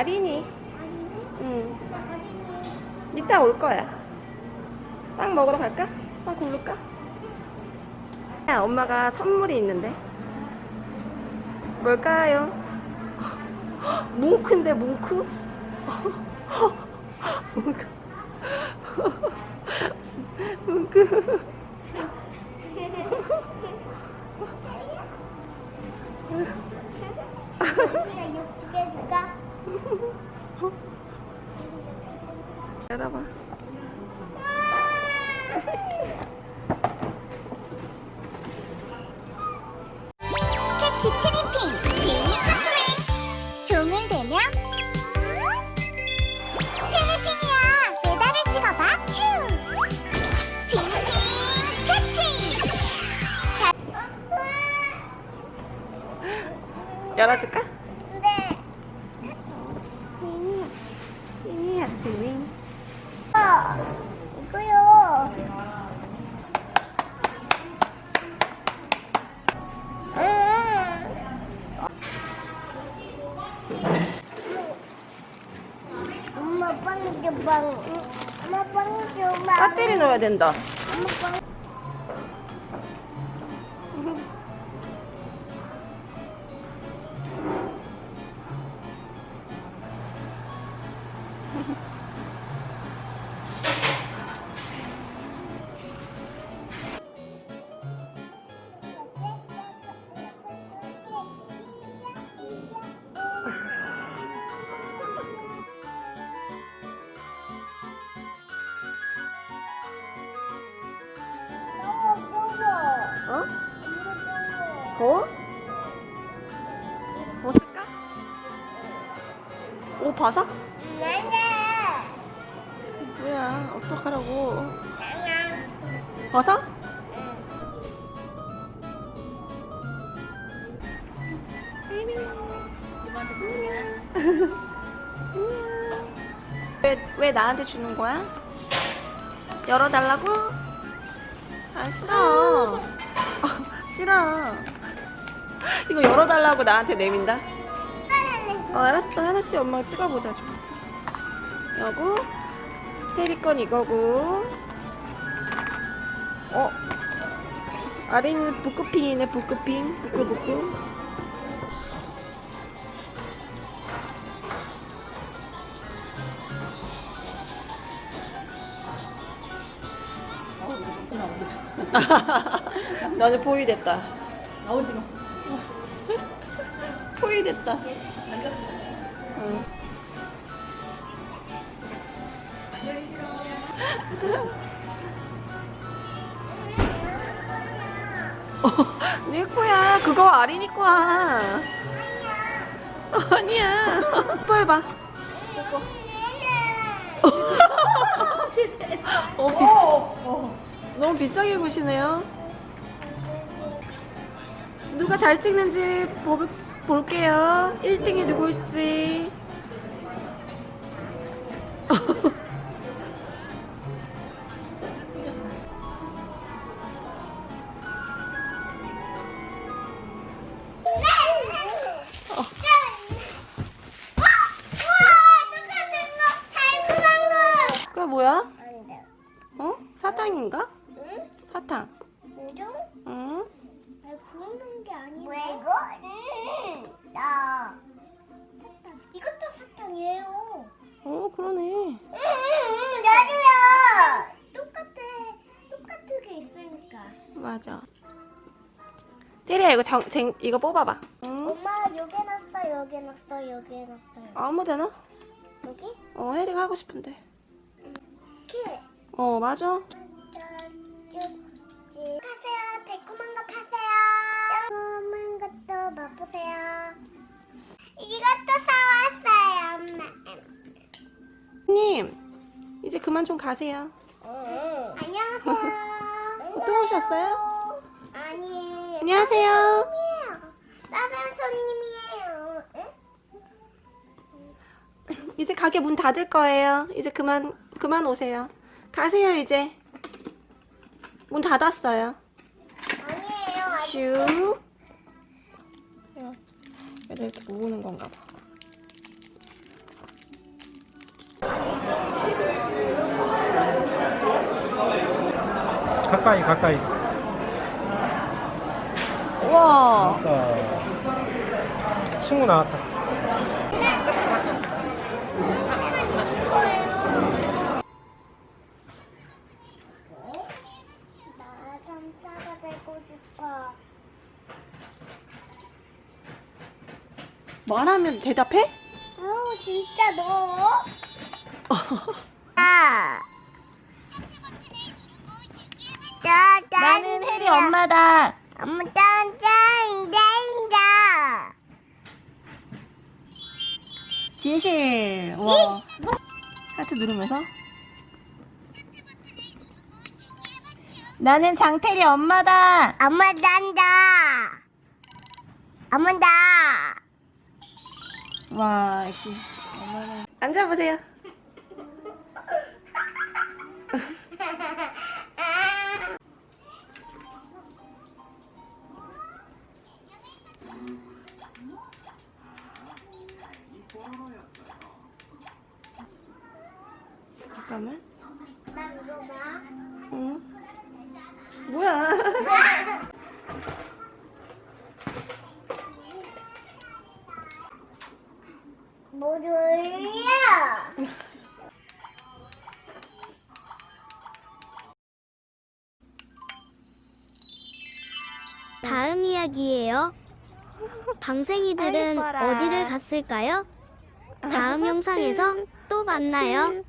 아린이. 응. 이따 올 거야. 빵 먹으러 갈까? 빵 고를까? 야, 엄마가 선물이 있는데. 뭘까요? 뭉크인데, 뭉크? 뭉크. 뭉크. 열어봐. 캐치 트리핑 제니 커트링 종을 대면 트리핑이야. 메달을 찍어봐. 츄 트리핑 캐치! 열어줄까? 네 하트윙. 어, 이거요 엄마 빵 줘봐 엄마 빵 줘봐 배터리 넣어야 된다. 옷 벗어? 뭐야, 어떡하라고. 벗어? 왜, 왜 나한테 주는 거야? 열어달라고? 아, 싫어. 어, 싫어. 이거 열어달라고 나한테 내민다? 어, 알았어. 하나씩 엄마가 찍어보자, 좀. 여고, 테리 건 이거고. 어? 아린 북크핑이네, 북크핑. 부끄부끄. 너는 포위 됐다. 나오지 마. 포위 됐다. 응. 어, 내 거야. 그거 아린이 거야. 아니야. 뽀 해봐. 어, 비, 너무 비싸게 구시네요. 누가 잘 찍는지 볼, 볼게요. 1등이 누구일지. 맞아. 테리야, 이거 정, 쟁, 이거 뽑아봐. 응? 엄마 여기 놨어, 여기 놨어, 여기 놨어요. 아무 데나? 여기? 어, 혜리가 하고 싶은데. 키. 어, 맞아. 파세요. 달콤한 거 파세요. 달콤한 것도 맛보세요. 이것도 사왔어요, 엄마. 님, 이제 그만 좀 가세요. 안녕하세요. 어, 또 오셨어요? 안녕하세요. 손님이에요. 다른 손님이에요. 응? 이제 가게 문 닫을 거예요. 이제 그만, 그만 오세요. 가세요, 이제. 문 닫았어요. 아니에요. 슉. 얘들 이렇게 모으는 건가 봐. 가까이 가까이 우와. 아까 친구 나왔다 나 전사가 되고 싶어. 말하면 대답해? 아우 진짜 너. 아. 나는 해리 엄마다. 엄마 짠짠짠짠. 진실. 와. 하트 누르면서. 나는 장태리 엄마다. 엄마 짠다. 엄마다. 와, 역시 엄마는. 앉아보세요. 물어봐. 응. 뭐야? 뭐야? 다음 이야기예요. 방생이들은. 어디를 갔을까요? 다음 영상에서 또 만나요.